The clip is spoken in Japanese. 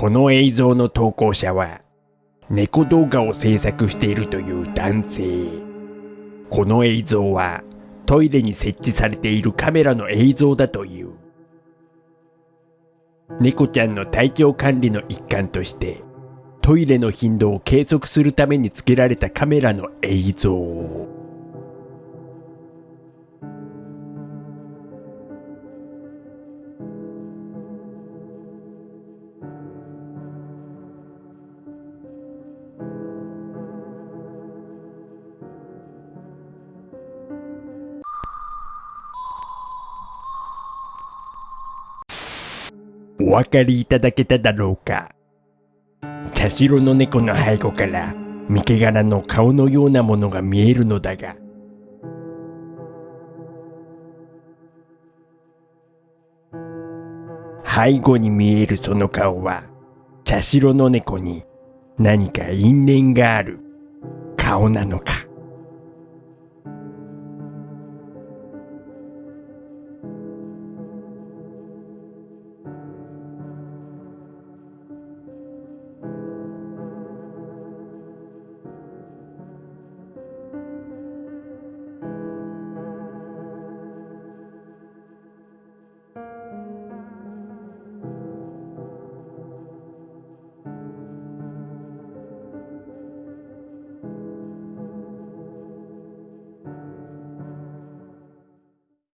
この映像の投稿者は猫動画を制作しているという男性。この映像はトイレに設置されているカメラの映像だという。猫ちゃんの体調管理の一環としてトイレの頻度を計測するために付けられたカメラの映像。お分かりいただけただろうか。茶白の猫の背後から三毛柄の顔のようなものが見えるのだが。背後に見えるその顔は茶白の猫に何か因縁がある顔なのか。